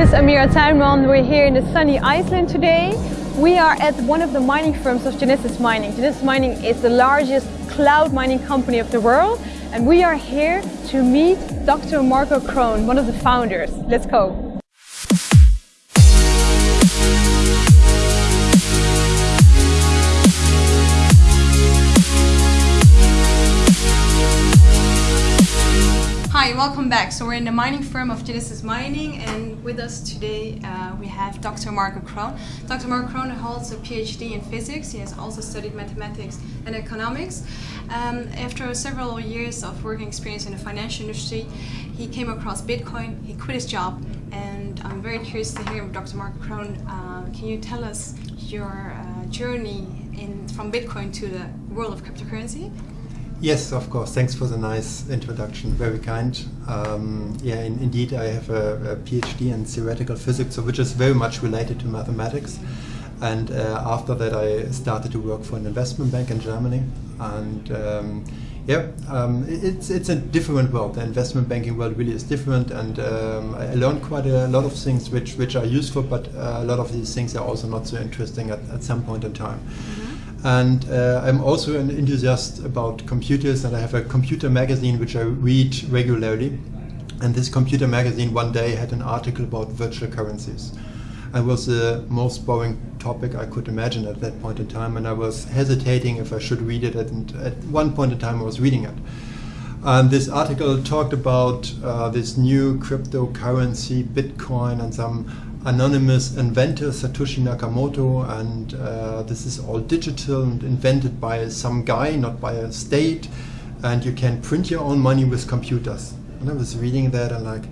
Andrea Tuinman. We're here in the sunny Iceland today. We are at one of the mining firms of Genesis Mining. Genesis Mining is the largest cloud mining company of the world and we are here to meet Dr. Marco Krohn, one of the founders. Let's go. Welcome back. So we're in the mining firm of Genesis Mining and with us today uh, we have Dr. Marco Krohn. Dr. Marco Krohn holds a PhD in physics. He has also studied mathematics and economics. Um, after several years of working experience in the financial industry, he came across Bitcoin, he quit his job and I'm very curious to hear Dr. Marco Krohn. Uh, can you tell us your uh, journey in, from Bitcoin to the world of cryptocurrency? Yes, of course. Thanks for the nice introduction. Very kind. Um, yeah, in, indeed, I have a, a, PhD in theoretical physics, so which is very much related to mathematics. And uh, after that, I started to work for an investment bank in Germany. And um, yeah, um, it's it's a different world. The investment banking world really is different, and um, I learned quite a lot of things which which are useful, but uh, a lot of these things are also not so interesting at, at some point in time. And uh, I'm also an enthusiast about computers and I have a computer magazine which I read regularly. And this computer magazine one day had an article about virtual currencies. It was the most boring topic I could imagine at that point in time and I was hesitating if I should read it and at one point in time I was reading it. And this article talked about uh, this new cryptocurrency, Bitcoin and some anonymous inventor Satoshi Nakamoto and uh, this is all digital and invented by some guy, not by a state and you can print your own money with computers. And I was reading that and like,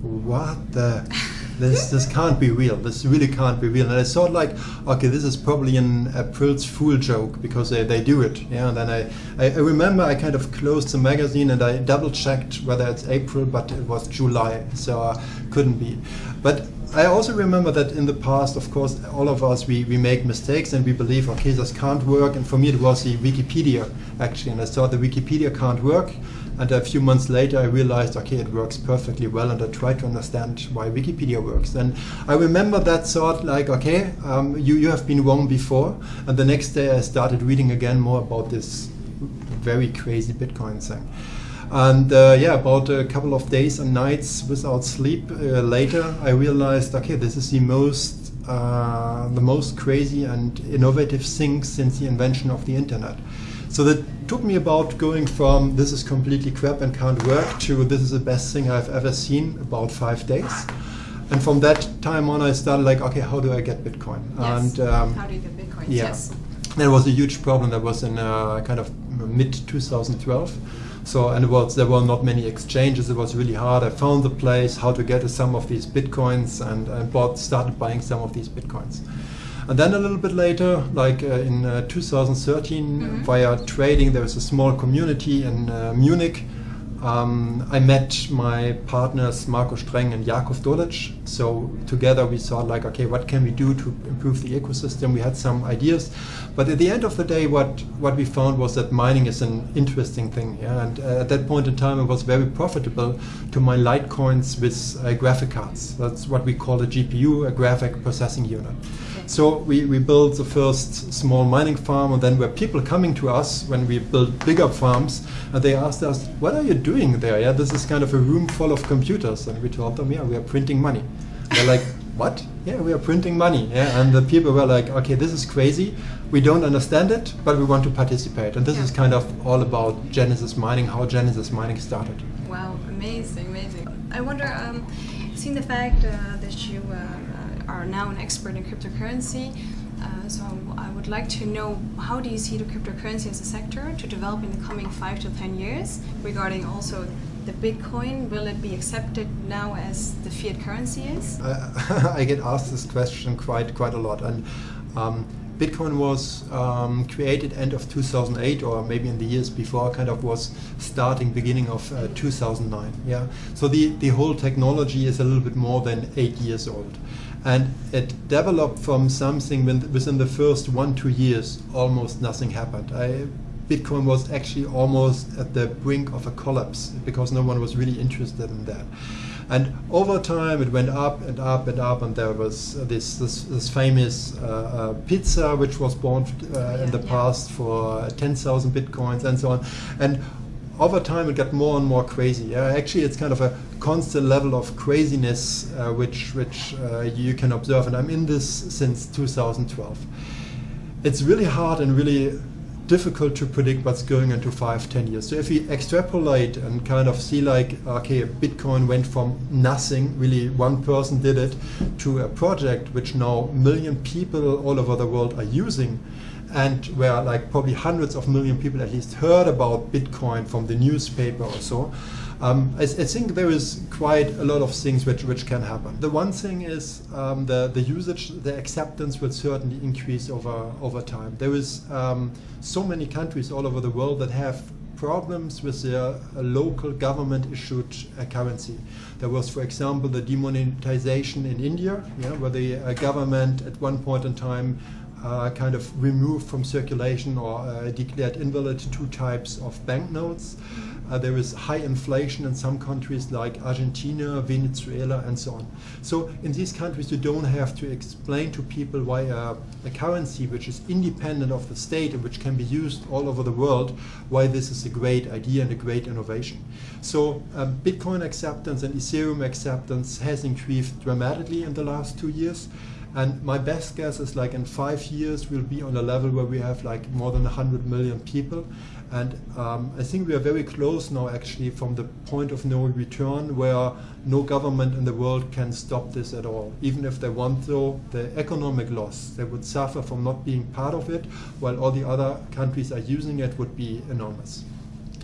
what the, this, this can't be real, this really can't be real. And I thought like, okay, this is probably an April's Fool joke because they, they do it. Yeah, and then I, I, I remember I kind of closed the magazine and I double checked whether it's April, but it was July, so uh, couldn't be. But I also remember that in the past, of course, all of us, we, we make mistakes and we believe, okay, this can't work. And for me, it was the Wikipedia, actually. And I thought the Wikipedia can't work. And a few months later, I realized, okay, it works perfectly well. And I tried to understand why Wikipedia works. And I remember that thought like, okay, um, you, you have been wrong before. And the next day, I started reading again more about this very crazy Bitcoin thing. And uh, yeah, about a couple of days and nights without sleep uh, later, I realized, okay, this is the most, uh, the most crazy and innovative thing since the invention of the internet. So that took me about going from this is completely crap and can't work to this is the best thing I've ever seen about five days. And from that time on, I started like, okay, how do I get Bitcoin? Yes. And um, how do you get Bitcoin? Yeah. Yes. That was a huge problem. That was in uh, kind of mid 2012 so, and it was, there were not many exchanges. It was really hard. I found the place, how to get some of these bitcoins, and, and bought, started buying some of these bitcoins. And then a little bit later, like uh, in uh, 2013, mm -hmm. via trading, there was a small community in uh, Munich um, I met my partners Marco Streng and Jakob Dolic. So together we thought like, okay, what can we do to improve the ecosystem? We had some ideas, but at the end of the day, what what we found was that mining is an interesting thing. Yeah? And uh, at that point in time, it was very profitable to mine Litecoins with uh, graphic cards. That's what we call a GPU, a graphic processing unit. So we, we built the first small mining farm and then were people coming to us when we built bigger farms and they asked us, what are you doing there? Yeah, this is kind of a room full of computers. And we told them, yeah, we are printing money. they're like, what? Yeah, we are printing money. Yeah, and the people were like, okay, this is crazy. We don't understand it, but we want to participate. And this yeah. is kind of all about Genesis Mining, how Genesis Mining started. Wow, amazing, amazing. I wonder, um, seeing the fact uh, that you uh, are now an expert in cryptocurrency. Uh, so I would like to know how do you see the cryptocurrency as a sector to develop in the coming five to ten years regarding also the Bitcoin, will it be accepted now as the fiat currency is? Uh, I get asked this question quite quite a lot and um, Bitcoin was um, created end of 2008 or maybe in the years before kind of was starting beginning of uh, 2009 yeah so the the whole technology is a little bit more than eight years old and it developed from something when, within the first one two years almost nothing happened I, Bitcoin was actually almost at the brink of a collapse because no one was really interested in that And over time, it went up and up and up, and there was this this, this famous uh, uh, pizza, which was born uh, in the yeah. past for 10,000 bitcoins and so on. And over time, it got more and more crazy. Yeah, actually, it's kind of a constant level of craziness uh, which which uh, you can observe, and I'm in this since 2012. It's really hard and really difficult to predict what's going into five, ten years. So if we extrapolate and kind of see like, okay, Bitcoin went from nothing, really one person did it, to a project which now million people all over the world are using, and where like probably hundreds of million people at least heard about Bitcoin from the newspaper or so. Um, I, I, think there is quite a lot of things which, which can happen. The one thing is um, the, the usage, the acceptance will certainly increase over, over time. There is um, so many countries all over the world that have problems with their uh, local government issued uh, currency. There was, for example, the demonetization in India, yeah, where the uh, government at one point in time uh, kind of removed from circulation or uh, declared invalid two types of banknotes. Uh, there is high inflation in some countries like Argentina, Venezuela, and so on. So in these countries, you don't have to explain to people why a, a currency which is independent of the state and which can be used all over the world, why this is a great idea and a great innovation. So um, Bitcoin acceptance and Ethereum acceptance has increased dramatically in the last two years. And my best guess is like in five years we'll be on a level where we have like more than 100 million people. And um, I think we are very close now actually from the point of no return where no government in the world can stop this at all. Even if they want to, the economic loss they would suffer from not being part of it while all the other countries are using it would be enormous.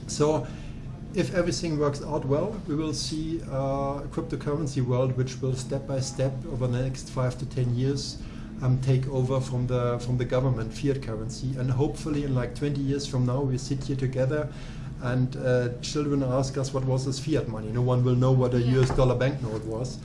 So if everything works out well, we will see a cryptocurrency world which will step by step over the next five to ten years um, take over from the from the government fiat currency, and hopefully in like 20 years from now we sit here together, and uh, children ask us what was this fiat money. No one will know what a US dollar banknote was,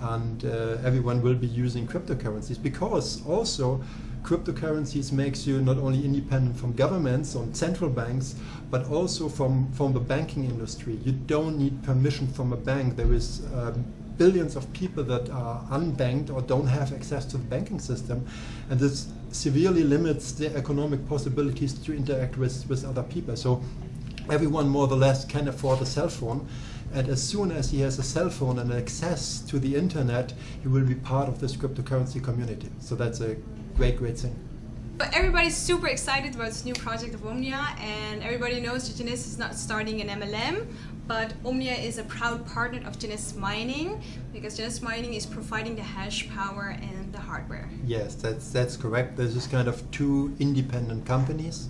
and uh, everyone will be using cryptocurrencies because also cryptocurrencies makes you not only independent from governments and central banks, but also from, from the banking industry. You don't need permission from a bank. There is um, billions of people that are unbanked or don't have access to the banking system. And this severely limits their economic possibilities to interact with, with other people. So everyone more or less can afford a cell phone. And as soon as he has a cell phone and access to the internet, he will be part of this cryptocurrency community. So that's a great, great thing. But everybody's super excited about this new project of Omnia, and everybody knows that Genesis is not starting an MLM, but Omnia is a proud partner of Genesis Mining because Genesis Mining is providing the hash power and the hardware. Yes, that's that's correct. There's just kind of two independent companies.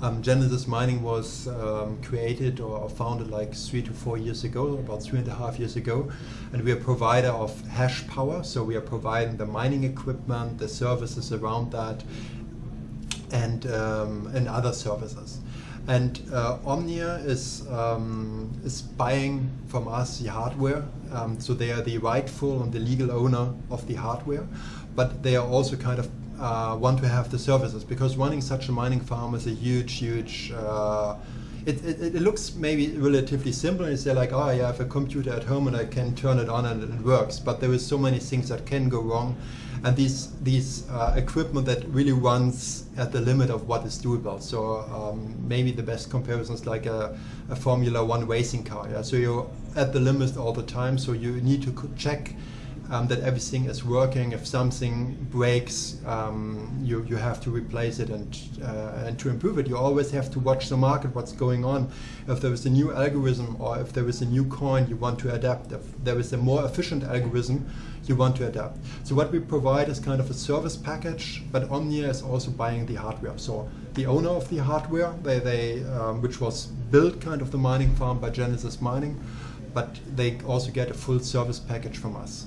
Um, Genesis Mining was um, created or founded like three to four years ago, about three and a half years ago, and we are a provider of hash power. So we are providing the mining equipment, the services around that, and um, and other services. And uh, Omnia is um, is buying from us the hardware, um, so they are the rightful and the legal owner of the hardware, but they are also kind of uh, want to have the services because running such a mining farm is a huge, huge. Uh, it, it, it, looks maybe relatively simple and you say like, oh, yeah, I have a computer at home and I can turn it on and it works. But there is so many things that can go wrong and these these uh, equipment that really runs at the limit of what is doable. So um, maybe the best comparison is like a, a, Formula One racing car. Yeah? So you're at the limit all the time. So you need to check um, that everything is working. If something breaks, um, you, you have to replace it and, uh, and to improve it. You always have to watch the market, what's going on. If there is a new algorithm or if there is a new coin, you want to adapt. If there is a more efficient algorithm, you want to adapt. So what we provide is kind of a service package, but Omnia is also buying the hardware. So the owner of the hardware, they, they um, which was built kind of the mining farm by Genesis Mining, but they also get a full service package from us.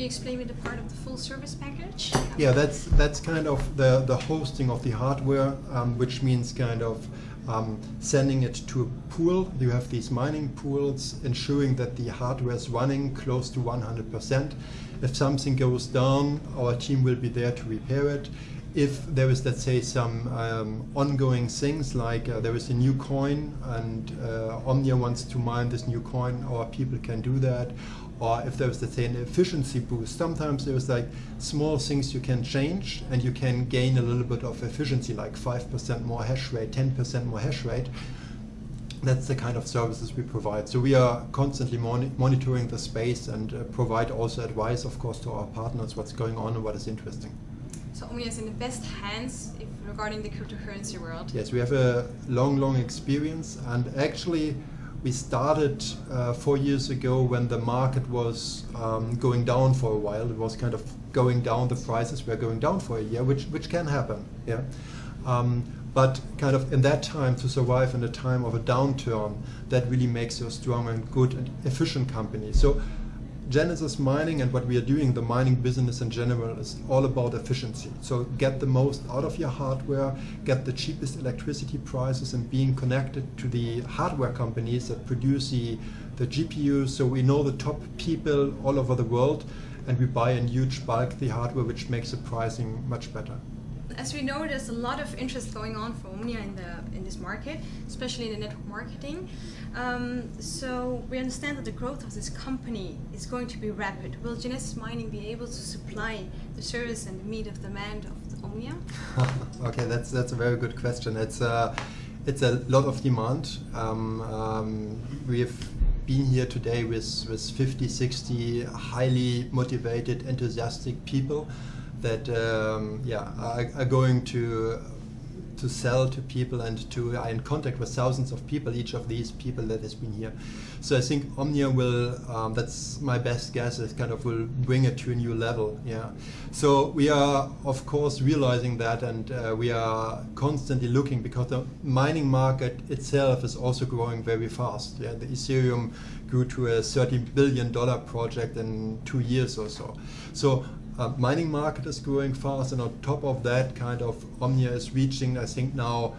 You explain me the part of the full service package? Yeah, that's that's kind of the the hosting of the hardware, um, which means kind of um, sending it to a pool. You have these mining pools, ensuring that the hardware is running close to 100%. If something goes down, our team will be there to repair it. If there is, let's say, some um, ongoing things like uh, there is a new coin and uh, Omnia wants to mine this new coin, our people can do that or if there's let's say an efficiency boost. Sometimes there's like small things you can change and you can gain a little bit of efficiency, like five percent more hash rate, ten percent more hash rate. That's the kind of services we provide. So we are constantly moni monitoring the space and uh, provide also advice, of course, to our partners what's going on and what is interesting. So Omnia is in the best hands if, regarding the cryptocurrency world. Yes, we have a long, long experience, and actually, we started uh, four years ago when the market was um, going down for a while. It was kind of going down. The prices were going down for a year, which which can happen. Yeah. Um, but kind of in that time to survive in a time of a downturn, that really makes you a strong and good and efficient company. So Genesis Mining and what we are doing, the mining business in general, is all about efficiency. So get the most out of your hardware, get the cheapest electricity prices, and being connected to the hardware companies that produce the, the GPUs. So we know the top people all over the world, and we buy in huge bulk the hardware, which makes the pricing much better as we know, there's a lot of interest going on for Omnia in the in this market, especially in the network marketing. Um, so we understand that the growth of this company is going to be rapid. Will Genesis Mining be able to supply the service and meet of demand of Omnia? okay, that's that's a very good question. It's uh, it's a lot of demand. Um, um, we've been here today with, with 50, 60 highly motivated, enthusiastic people that um, yeah are, are, going to to sell to people and to are in contact with thousands of people. Each of these people that has been here. So I think Omnia will. Um, that's my best guess. is kind of will bring it to a new level. Yeah. So we are of course realizing that, and uh, we are constantly looking because the mining market itself is also growing very fast. Yeah. The Ethereum grew to a 30 billion dollar project in two years or so. So uh, mining market is growing fast, and on top of that, kind of Omnia is reaching, I think now,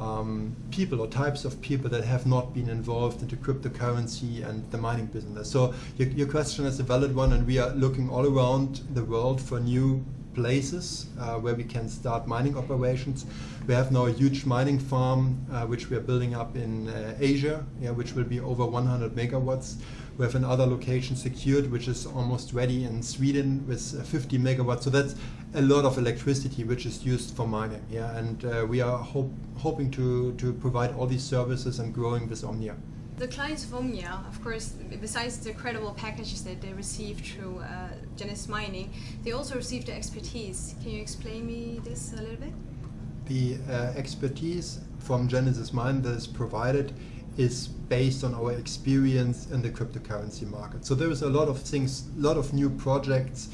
um, people or types of people that have not been involved into cryptocurrency and the mining business. So your, your question is a valid one, and we are looking all around the world for new places uh, where we can start mining operations. We have now a huge mining farm uh, which we are building up in uh, Asia, yeah, which will be over 100 megawatts. We have another location secured, which is almost ready in Sweden with uh, 50 megawatts. So that's a lot of electricity which is used for mining. Yeah, and uh, we are hope, hoping to, to provide all these services and growing with Omnia. The clients of Omnia, of course, besides the credible packages that they receive through uh, Genesis Mining, they also receive the expertise. Can you explain me this a little bit? The uh, expertise from Genesis Mining that is provided is based on our experience in the cryptocurrency market. So there is a lot of things, a lot of new projects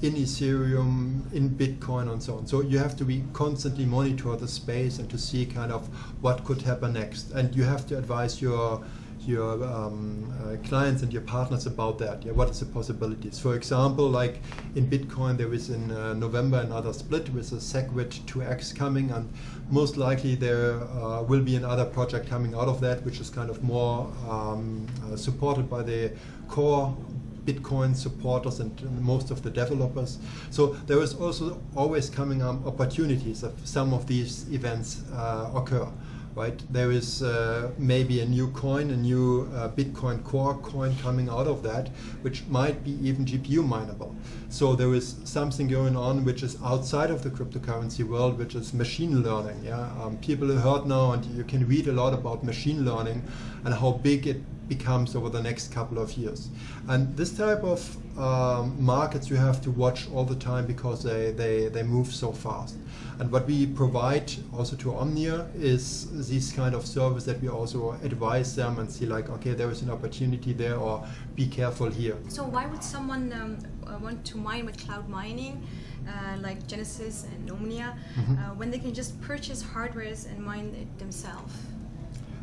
in Ethereum, in Bitcoin, and so on. So you have to be constantly monitor the space and to see kind of what could happen next. And you have to advise your your um, uh, clients and your partners about that. Yeah, what is the possibilities? For example, like in Bitcoin, there is in uh, November another split with a SegWit 2x coming, and most likely there uh, will be another project coming out of that, which is kind of more um, uh, supported by the core Bitcoin supporters and most of the developers. So there is also always coming opportunities if some of these events uh, occur right? There is uh, maybe a new coin, a new uh, Bitcoin Core coin coming out of that, which might be even GPU mineable. So there is something going on which is outside of the cryptocurrency world, which is machine learning. Yeah, um, people heard now, and you can read a lot about machine learning and how big it becomes over the next couple of years. And this type of um, markets you have to watch all the time because they, they, they move so fast. And what we provide also to Omnia is this kind of service that we also advise them and see like, okay, there is an opportunity there or be careful here. So why would someone um, uh, want to mine with cloud mining? Uh, like Genesis and Omnia, mm -hmm. uh, when they can just purchase hardwares and mine it themselves?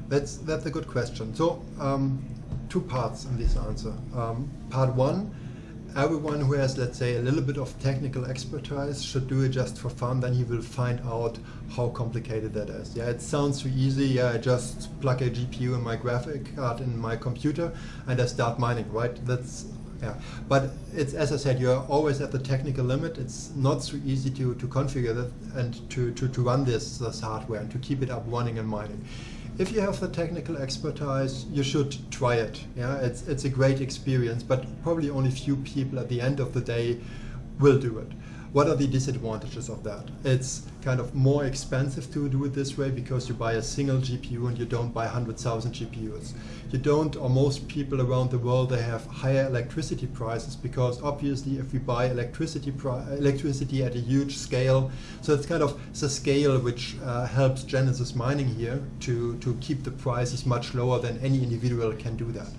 That's that's a good question. So um, two parts in this answer. Um, part one, everyone who has let's say a little bit of technical expertise should do it just for fun. Then he will find out how complicated that is. Yeah, it sounds too easy. Yeah, I just plug a GPU in my graphic card in my computer and I start mining. Right? That's yeah, but it's as I said, you're always at the technical limit. It's not so easy to, to configure that and to, to, to run this, this hardware and to keep it up running and mining if you have the technical expertise, you should try it. Yeah, it's it's a great experience, but probably only few people at the end of the day will do it. What are the disadvantages of that? It's kind of more expensive to do it this way because you buy a single GPU and you don't buy 100,000 GPUs. You don't, or most people around the world, they have higher electricity prices because obviously if we buy electricity electricity at a huge scale, so it's kind of the scale which uh, helps Genesis Mining here to, to keep the prices much lower than any individual can do that.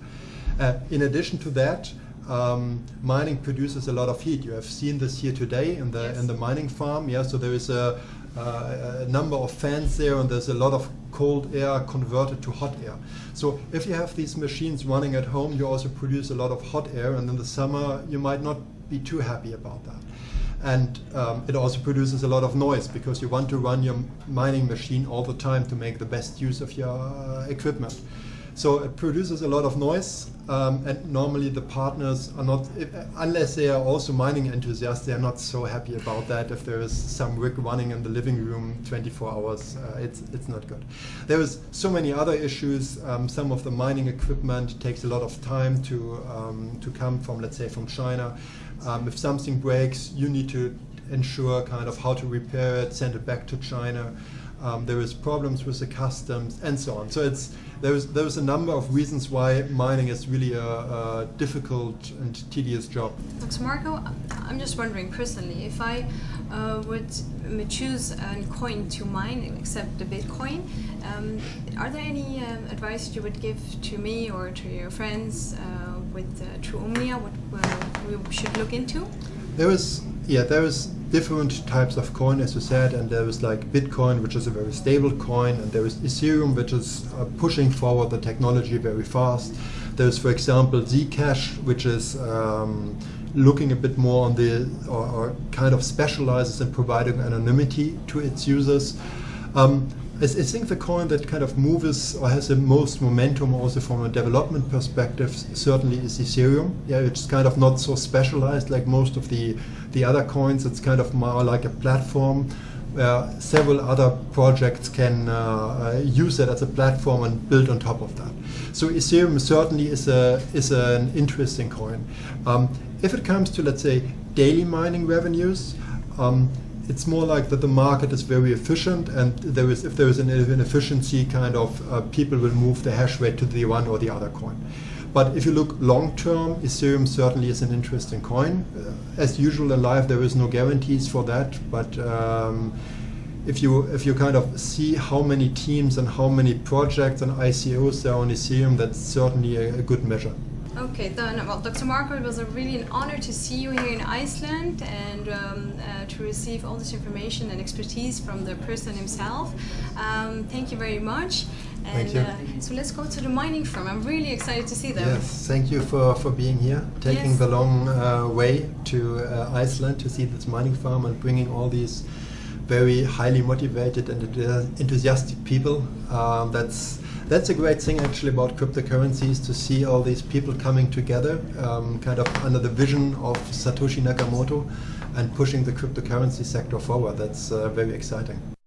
Uh, in addition to that, um, mining produces a lot of heat. You have seen this here today in the Yes. in the mining farm. Yeah, so there is a, uh, a number of fans there, and there's a lot of cold air converted to hot air. So if you have these machines running at home, you also produce a lot of hot air, and in the summer you might not be too happy about that. And um, it also produces a lot of noise because you want to run your mining machine all the time to make the best use of your uh, equipment. So it produces a lot of noise, um, and normally the partners are not, if, unless they are also mining enthusiasts, they are not so happy about that. If there is some rig running in the living room 24 hours, uh, it's it's not good. There is so many other issues. Um, some of the mining equipment takes a lot of time to um, to come from, let's say, from China. Um, if something breaks, you need to ensure kind of how to repair it, send it back to China. Um, there is problems with the customs and so on. So it's there's there's a number of reasons why mining is really a, a difficult and tedious job. Dr. Marco, I'm just wondering personally, if I uh, would um, choose a coin to mine, except the Bitcoin, um, are there any um, advice you would give to me or to your friends uh, with uh, True Omnia, what uh, we should look into? There is yeah there is different types of coin as you said and there is like Bitcoin which is a very stable coin and there is Ethereum which is uh, pushing forward the technology very fast. There's for example Zcash which is um, looking a bit more on the or, or kind of specializes in providing anonymity to its users. Um, I, think the coin that kind of moves or has the most momentum also from a development perspective certainly is Ethereum. Yeah, it's kind of not so specialized like most of the the other coins. It's kind of more like a platform where several other projects can uh, uh, use it as a platform and build on top of that. So Ethereum certainly is a is an interesting coin. Um, if it comes to let's say daily mining revenues. Um, it's more like that the market is very efficient and there is if there is an inefficiency kind of uh, people will move the hash rate to the one or the other coin but if you look long term ethereum certainly is an interesting coin uh, as usual in life there is no guarantees for that but um, if you if you kind of see how many teams and how many projects and ICOs there are on Ethereum, that's certainly a, a good measure. Okay, then, well, Dr. Marco, it was a really an honor to see you here in Iceland and um, uh, to receive all this information and expertise from the person himself. Um, thank you very much. And Thank you. Uh, so let's go to the mining firm. I'm really excited to see them. Yes, thank you for, for being here, taking Yes. the long uh, way to uh, Iceland to see this mining farm and bringing all these very highly motivated and enthusiastic people. Um, that's that's a great thing actually about cryptocurrencies to see all these people coming together, um, kind of under the vision of Satoshi Nakamoto, and pushing the cryptocurrency sector forward. That's uh, very exciting.